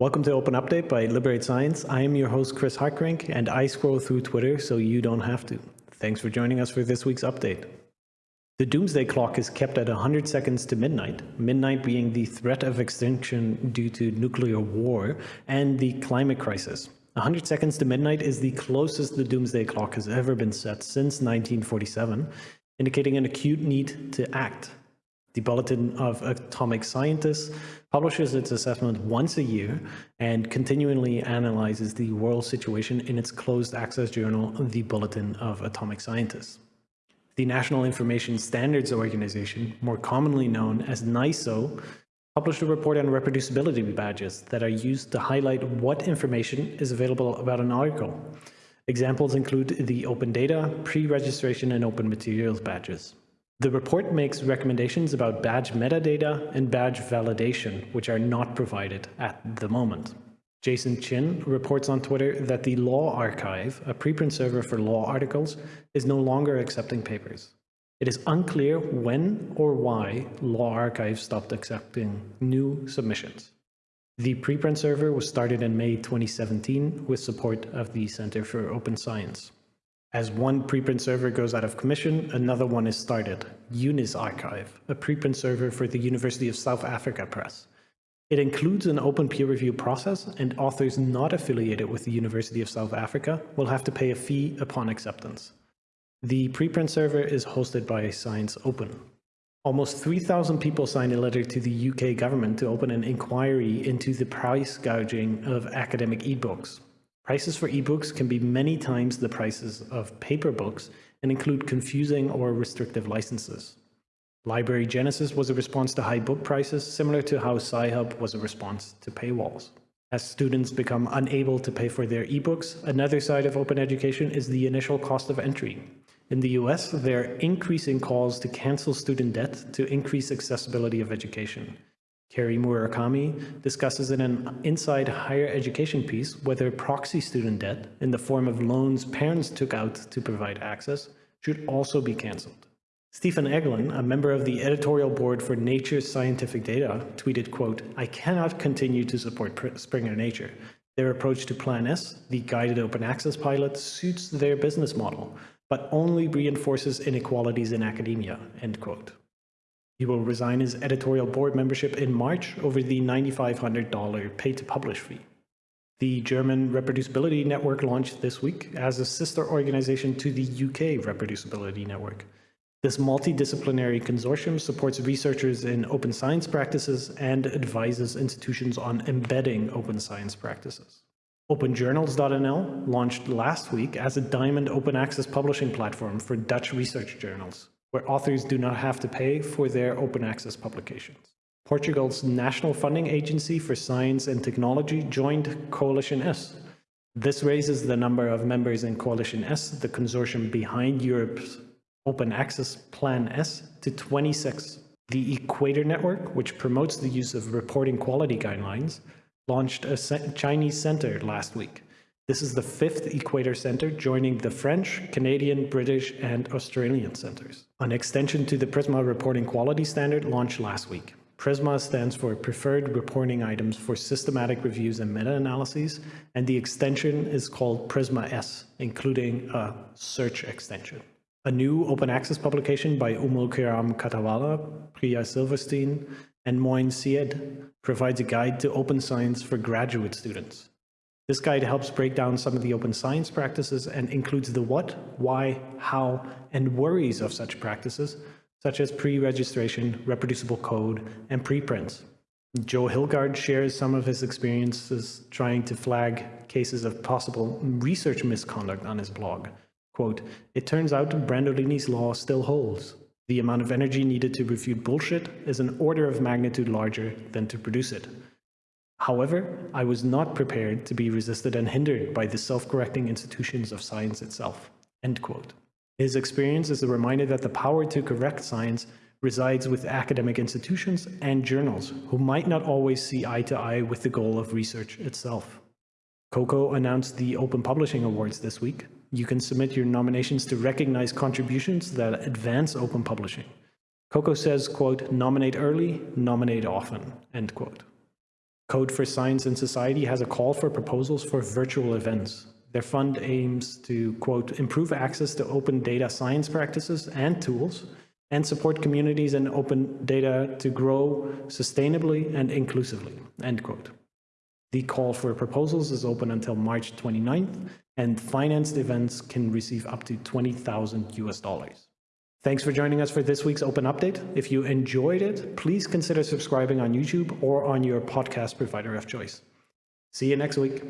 Welcome to Open Update by Liberate Science. I am your host, Chris Hartgerink, and I scroll through Twitter so you don't have to. Thanks for joining us for this week's update. The doomsday clock is kept at 100 seconds to midnight, midnight being the threat of extinction due to nuclear war and the climate crisis. 100 seconds to midnight is the closest the doomsday clock has ever been set since 1947, indicating an acute need to act. The Bulletin of Atomic Scientists publishes its assessment once a year and continually analyzes the world situation in its closed access journal, the Bulletin of Atomic Scientists. The National Information Standards Organization, more commonly known as NISO, published a report on reproducibility badges that are used to highlight what information is available about an article. Examples include the open data, pre-registration, and open materials badges. The report makes recommendations about badge metadata and badge validation, which are not provided at the moment. Jason Chin reports on Twitter that the LawArXiv, a preprint server for law articles, is no longer accepting papers. It is unclear when or why LawArXiv stopped accepting new submissions. The preprint server was started in May 2017 with support of the Center for Open Science. As one preprint server goes out of commission, another one is started, UnisaRxiv, a preprint server for the University of South Africa Press. It includes an open peer review process and authors not affiliated with the University of South Africa will have to pay a fee upon acceptance. The preprint server is hosted by ScienceOpen. Almost 3,000 people signed a letter to the UK government to open an inquiry into the price gouging of academic ebooks. Prices for ebooks can be many times the prices of paper books and include confusing or restrictive licenses. Library Genesis was a response to high book prices, similar to how Sci-Hub was a response to paywalls. As students become unable to pay for their ebooks, another side of open education is the initial cost of entry. In the US, there are increasing calls to cancel student debt to increase accessibility of education. Kery Murakami discusses in an Inside Higher Education piece whether proxy student debt, in the form of loans parents took out to provide access, should also be cancelled. Stephen Eglen, a member of the editorial board for Nature Scientific Data, tweeted, quote, I cannot continue to support Springer Nature. Their approach to Plan S, the guided open access pilot, suits their business model, but only reinforces inequalities in academia, end quote. He will resign his editorial board membership in March over the $9,500 pay-to-publish fee. The German Reproducibility Network launched this week as a sister organization to the UK Reproducibility Network. This multidisciplinary consortium supports researchers in open science practices and advises institutions on embedding open science practices. OpenJournals.nl launched last week as a diamond open access publishing platform for Dutch research journals, where authors do not have to pay for their open access publications. Portugal's National Funding Agency for Science and Technology joined Coalition S. This raises the number of members in Coalition S, the consortium behind Europe's Open Access Plan S to 26. The Equator Network, which promotes the use of reporting quality guidelines, launched a Chinese center last week. This is the fifth Equator Center, joining the French, Canadian, British, and Australian centers. An extension to the PRISMA reporting quality standard launched last week. PRISMA stands for Preferred Reporting Items for Systematic Reviews and Meta-Analyses, and the extension is called PRISMA S, including a search extension. A new open access publication by Ummul-Kiram Kathawalla, Priya Silverstein, and Moin Syed provides a guide to open science for graduate students. This guide helps break down some of the open science practices and includes the what, why, how, and worries of such practices, such as pre-registration, reproducible code, and preprints. Joe Hilgard shares some of his experiences trying to flag cases of possible research misconduct on his blog, Quote, it turns out Brandolini's law still holds. The amount of energy needed to refute bullshit is an order of magnitude larger than to produce it. However, I was not prepared to be resisted and hindered by the self-correcting institutions of science itself. End quote. His experience is a reminder that the power to correct science resides with academic institutions and journals, who might not always see eye to eye with the goal of research itself. Coko announced the Open Publishing Awards this week, you can submit your nominations to recognize contributions that advance open publishing. Coko says, quote, nominate early, nominate often, end quote. Code for Science and Society has a call for proposals for virtual events. Their fund aims to, quote, improve access to open data science practices and tools and support communities and open data to grow sustainably and inclusively, end quote. The call for proposals is open until March 29th, and financed events can receive up to 20,000 US dollars. Thanks for joining us for this week's Open Update. If you enjoyed it, please consider subscribing on YouTube or on your podcast provider of choice. See you next week.